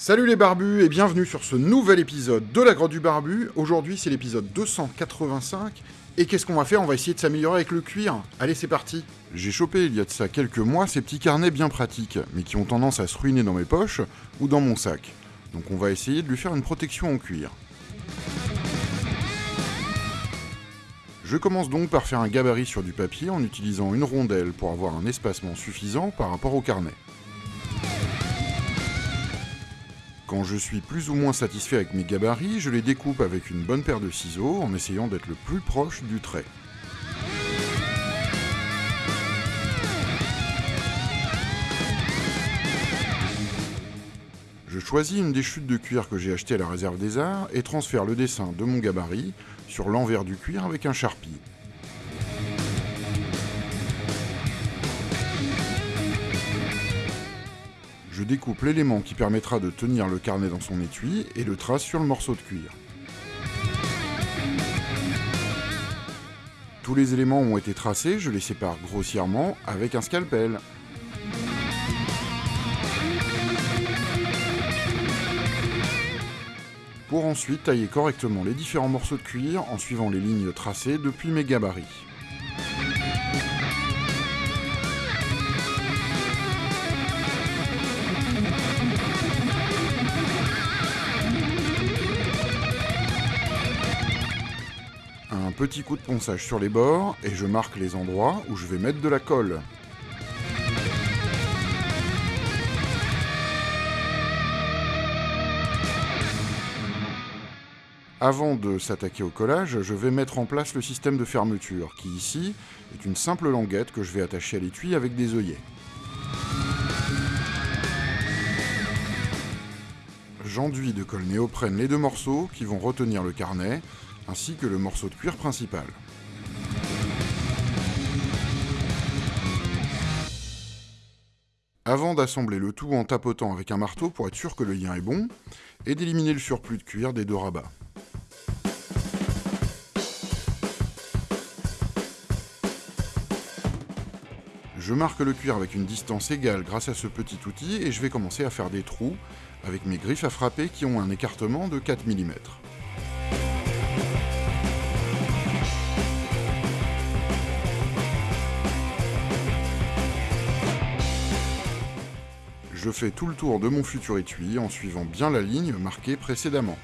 Salut les barbus et bienvenue sur ce nouvel épisode de la grotte du barbu. Aujourd'hui c'est l'épisode 285 et qu'est-ce qu'on va faire? On va essayer de s'améliorer avec le cuir. Allez c'est parti J'ai chopé il y a de ça quelques mois ces petits carnets bien pratiques mais qui ont tendance à se ruiner dans mes poches ou dans mon sac. Donc on va essayer de lui faire une protection en cuir. Je commence donc par faire un gabarit sur du papier en utilisant une rondelle pour avoir un espacement suffisant par rapport au carnet. Quand je suis plus ou moins satisfait avec mes gabarits, je les découpe avec une bonne paire de ciseaux en essayant d'être le plus proche du trait. Je choisis une des chutes de cuir que j'ai achetées à la réserve des arts et transfère le dessin de mon gabarit sur l'envers du cuir avec un charpie. Je découpe l'élément qui permettra de tenir le carnet dans son étui et le trace sur le morceau de cuir. Tous les éléments ont été tracés, je les sépare grossièrement avec un scalpel. Pour ensuite tailler correctement les différents morceaux de cuir en suivant les lignes tracées depuis mes gabarits. Un petit coup de ponçage sur les bords et je marque les endroits où je vais mettre de la colle. Avant de s'attaquer au collage, je vais mettre en place le système de fermeture, qui ici est une simple languette que je vais attacher à l'étui avec des œillets. J'enduis de colle néoprène les deux morceaux qui vont retenir le carnet, ainsi que le morceau de cuir principal. Avant d'assembler le tout en tapotant avec un marteau pour être sûr que le lien est bon, et d'éliminer le surplus de cuir des deux rabats. Je marque le cuir avec une distance égale grâce à ce petit outil et je vais commencer à faire des trous avec mes griffes à frapper qui ont un écartement de 4 mm. Je fais tout le tour de mon futur étui en suivant bien la ligne marquée précédemment.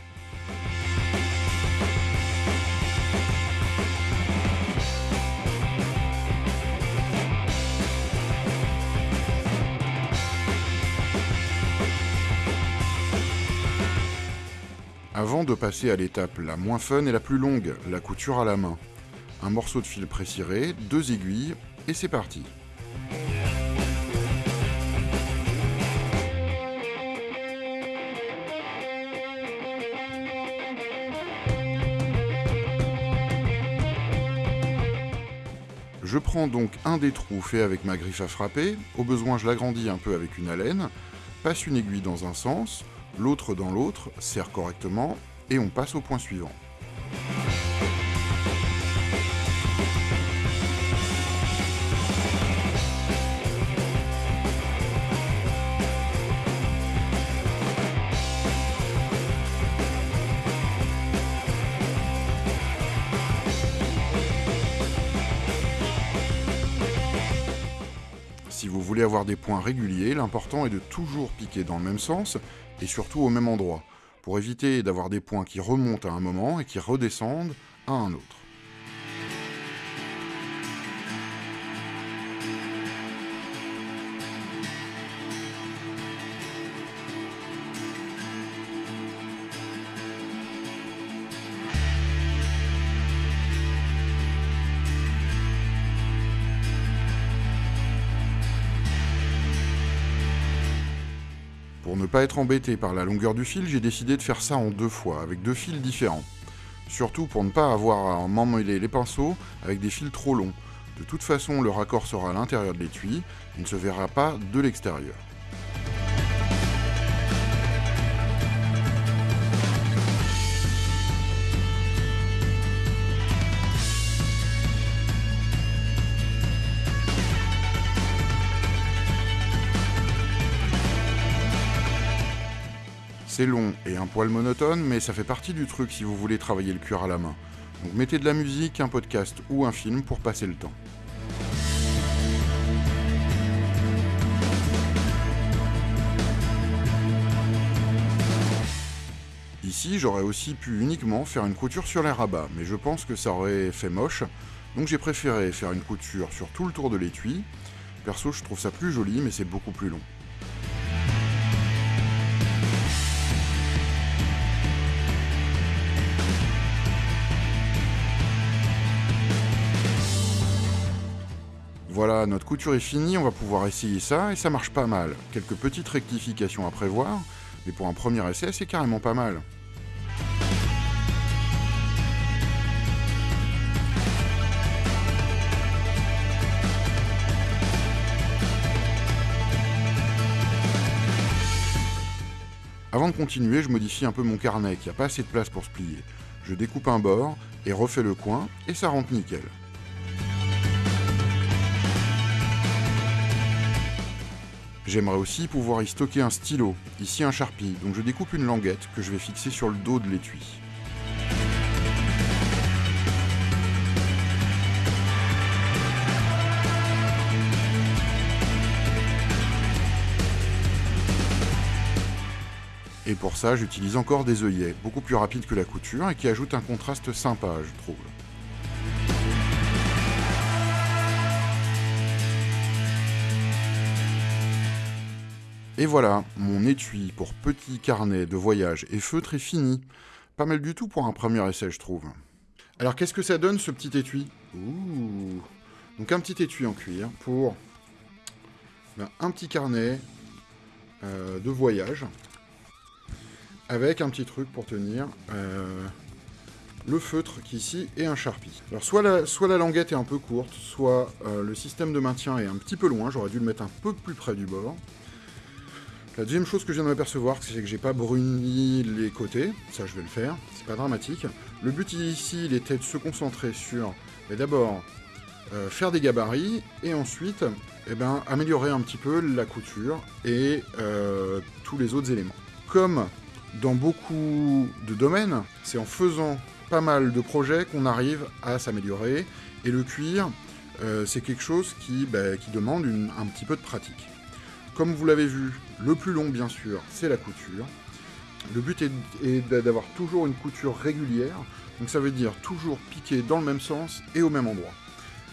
Avant de passer à l'étape la moins fun et la plus longue, la couture à la main. Un morceau de fil préciré, deux aiguilles, et c'est parti. Je prends donc un des trous fait avec ma griffe à frapper, au besoin je l'agrandis un peu avec une alène, passe une aiguille dans un sens, l'autre dans l'autre, serre correctement, et on passe au point suivant. Si vous voulez avoir des points réguliers, l'important est de toujours piquer dans le même sens et surtout au même endroit, pour éviter d'avoir des points qui remontent à un moment et qui redescendent à un autre. Pas être embêté par la longueur du fil, j'ai décidé de faire ça en deux fois, avec deux fils différents. Surtout pour ne pas avoir à m'emmêler les pinceaux avec des fils trop longs. De toute façon, le raccord sera à l'intérieur de l'étui, il ne se verra pas de l'extérieur. C'est long et un poil monotone, mais ça fait partie du truc si vous voulez travailler le cuir à la main. Donc mettez de la musique, un podcast ou un film pour passer le temps. Ici, j'aurais aussi pu uniquement faire une couture sur les rabats, mais je pense que ça aurait fait moche, donc j'ai préféré faire une couture sur tout le tour de l'étui. Perso, je trouve ça plus joli, mais c'est beaucoup plus long. Voilà, notre couture est finie, on va pouvoir essayer ça, et ça marche pas mal. Quelques petites rectifications à prévoir, mais pour un premier essai, c'est carrément pas mal. Avant de continuer, je modifie un peu mon carnet qui a pas assez de place pour se plier. Je découpe un bord et refais le coin, et ça rentre nickel. J'aimerais aussi pouvoir y stocker un stylo, ici un Sharpie, donc je découpe une languette que je vais fixer sur le dos de l'étui. Et pour ça, j'utilise encore des œillets, beaucoup plus rapides que la couture et qui ajoutent un contraste sympa, je trouve. Et voilà, mon étui pour petit carnet de voyage et feutre est fini. Pas mal du tout pour un premier essai, je trouve. Alors, qu'est-ce que ça donne, ce petit étui? Ouh Donc, un petit étui en cuir pour ben, un petit carnet euh, de voyage avec un petit truc pour tenir euh, le feutre qui ici et un charpie. Alors soit la, soit la languette est un peu courte, soit euh, le système de maintien est un petit peu loin, j'aurais dû le mettre un peu plus près du bord. La deuxième chose que je viens de m'apercevoir, c'est que j'ai pas bruni les côtés, ça je vais le faire, c'est pas dramatique. Le but ici, il était de se concentrer sur, d'abord, euh, faire des gabarits, et ensuite, eh ben, améliorer un petit peu la couture et tous les autres éléments. Comme dans beaucoup de domaines, c'est en faisant pas mal de projets qu'on arrive à s'améliorer. Et le cuir, euh, c'est quelque chose qui, bah, demande un petit peu de pratique. Comme vous l'avez vu, le plus long, bien sûr, c'est la couture. Le but est, d'avoir toujours une couture régulière, donc ça veut dire toujours piquer dans le même sens et au même endroit.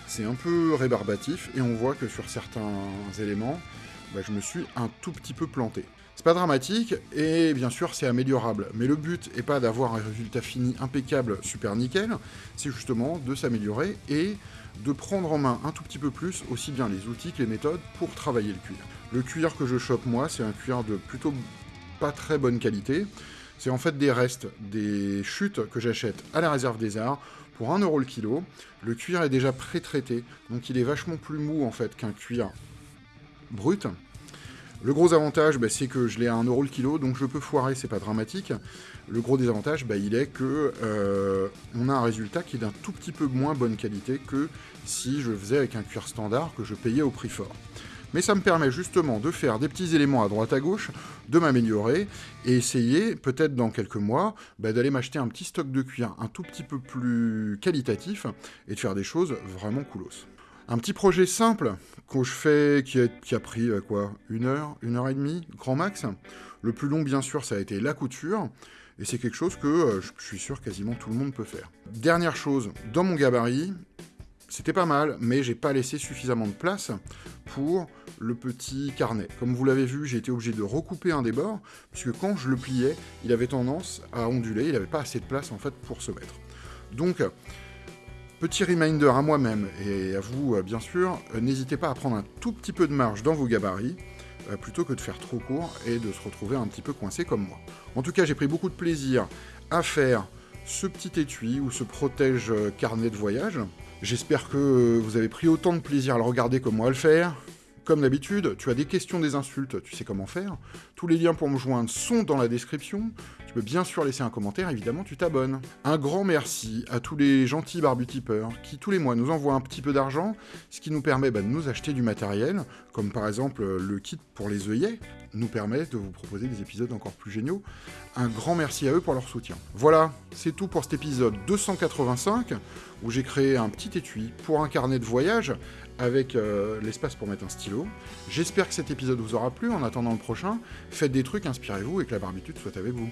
C'est un peu rébarbatif, et on voit que sur certains éléments, bah, je me suis un tout petit peu planté. C'est pas dramatique, et bien sûr c'est améliorable, mais le but est pas d'avoir un résultat fini impeccable, super nickel, c'est justement de s'améliorer et de prendre en main un tout petit peu plus aussi bien les outils que les méthodes pour travailler le cuir. Le cuir que je chope moi, c'est un cuir de plutôt pas très bonne qualité, c'est en fait des restes, des chutes que j'achète à la réserve des arts pour 1€ le kilo. Le cuir est déjà pré-traité, donc il est vachement plus mou en fait qu'un cuir brut. Le gros avantage, bah, c'est que je l'ai à 1€ le kilo, donc je peux foirer, c'est pas dramatique. Le gros désavantage, bah, il est que euh, on a un résultat qui est d'un tout petit peu moins bonne qualité que si je faisais avec un cuir standard que je payais au prix fort. Mais ça me permet justement de faire des petits éléments à droite à gauche, de m'améliorer, et essayer, peut-être dans quelques mois, bah, d'aller m'acheter un petit stock de cuir un tout petit peu plus qualitatif, et de faire des choses vraiment coolos. Un petit projet simple que je fais, qui a, pris euh, quoi Une heure, une heure et demie, grand max. Le plus long, bien sûr, ça a été la couture. Et c'est quelque chose que euh, je suis sûr quasiment tout le monde peut faire. Dernière chose, dans mon gabarit, c'était pas mal, mais j'ai pas laissé suffisamment de place pour le petit carnet. Comme vous l'avez vu, j'ai été obligé de recouper un des bords, puisque quand je le pliais, il avait tendance à onduler, il n'avait pas assez de place en fait pour se mettre. Donc, Petit reminder à moi-même et à vous, euh, bien sûr, euh, n'hésitez pas à prendre un tout petit peu de marge dans vos gabarits, euh, plutôt que de faire trop court et de se retrouver un petit peu coincé comme moi. En tout cas, j'ai pris beaucoup de plaisir à faire ce petit étui ou ce protège carnet de voyage. J'espère que vous avez pris autant de plaisir à le regarder que moi à le faire. Comme d'habitude, tu as des questions, des insultes, tu sais comment faire. Tous les liens pour me joindre sont dans la description. Tu peux bien sûr laisser un commentaire, évidemment, tu t'abonnes. Un grand merci à tous les gentils barbutipeurs qui, tous les mois, nous envoient un petit peu d'argent, ce qui nous permet bah, de nous acheter du matériel, comme par exemple le kit pour les œillets, nous permet de vous proposer des épisodes encore plus géniaux. Un grand merci à eux pour leur soutien. Voilà, c'est tout pour cet épisode 285, où j'ai créé un petit étui pour un carnet de voyage avec euh, l'espace pour mettre un stylo. J'espère que cet épisode vous aura plu. En attendant le prochain, faites des trucs, inspirez-vous et que la barbitude soit avec vous.